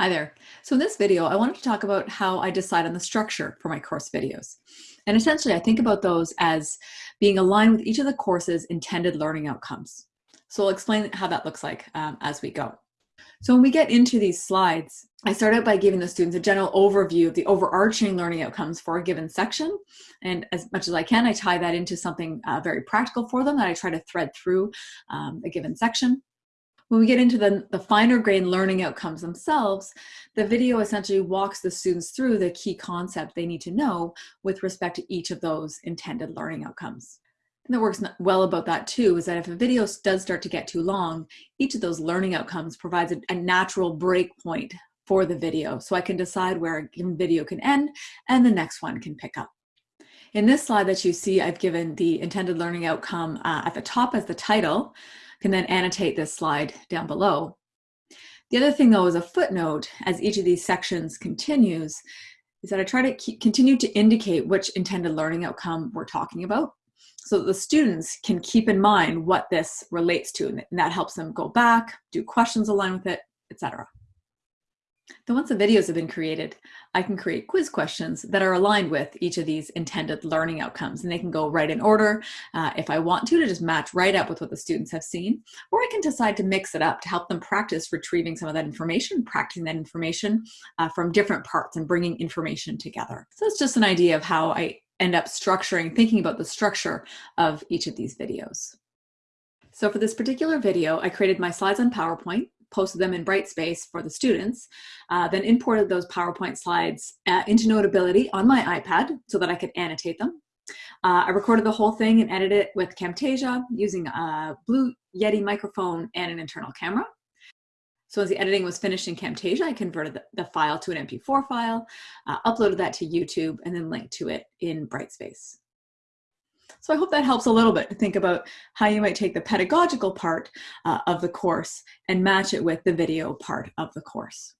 Hi there. So in this video, I wanted to talk about how I decide on the structure for my course videos. And essentially, I think about those as being aligned with each of the course's intended learning outcomes. So I'll explain how that looks like um, as we go. So when we get into these slides, I start out by giving the students a general overview of the overarching learning outcomes for a given section. And as much as I can, I tie that into something uh, very practical for them that I try to thread through um, a given section. When we get into the, the finer grain learning outcomes themselves, the video essentially walks the students through the key concept they need to know with respect to each of those intended learning outcomes. And that works well about that too, is that if a video does start to get too long, each of those learning outcomes provides a, a natural break point for the video. So I can decide where a given video can end and the next one can pick up. In this slide that you see, I've given the intended learning outcome uh, at the top as the title, can then annotate this slide down below. The other thing though is a footnote as each of these sections continues is that I try to keep, continue to indicate which intended learning outcome we're talking about so that the students can keep in mind what this relates to and that helps them go back, do questions aligned with it, etc. Then once the videos have been created, I can create quiz questions that are aligned with each of these intended learning outcomes. And they can go right in order uh, if I want to, to just match right up with what the students have seen. Or I can decide to mix it up to help them practice retrieving some of that information, practicing that information uh, from different parts and bringing information together. So it's just an idea of how I end up structuring, thinking about the structure of each of these videos. So for this particular video, I created my slides on PowerPoint posted them in Brightspace for the students, uh, then imported those PowerPoint slides uh, into Notability on my iPad so that I could annotate them. Uh, I recorded the whole thing and edited it with Camtasia using a Blue Yeti microphone and an internal camera. So as the editing was finished in Camtasia, I converted the, the file to an MP4 file, uh, uploaded that to YouTube, and then linked to it in Brightspace. So I hope that helps a little bit to think about how you might take the pedagogical part uh, of the course and match it with the video part of the course.